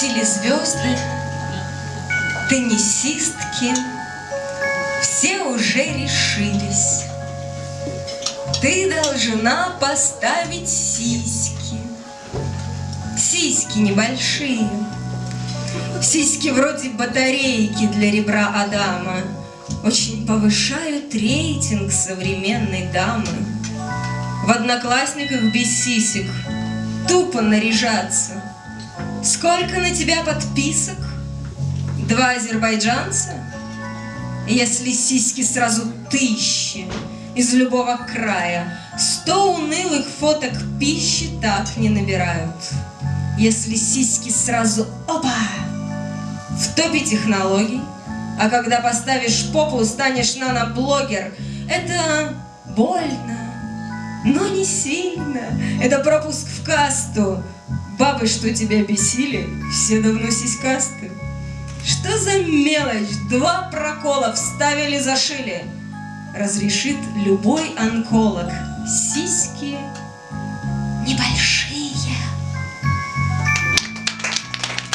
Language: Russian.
телезвезды, теннисистки, все уже решились. Ты должна поставить сиськи. Сиськи небольшие. Сиськи вроде батарейки для ребра Адама. Очень повышают рейтинг современной дамы. В одноклассниках без сисек тупо наряжаться. Сколько на тебя подписок? Два азербайджанца? Если сиськи сразу тысячи из любого края, Сто унылых фоток пищи так не набирают. Если сиськи сразу опа, в топе технологий, а когда поставишь попу, станешь наноблогер, это больно, но не сильно. Это пропуск в касту. Бабы, что тебя бесили, все давно сиськасты. Что за мелочь? Два прокола вставили, зашили. Разрешит любой онколог. Сиськи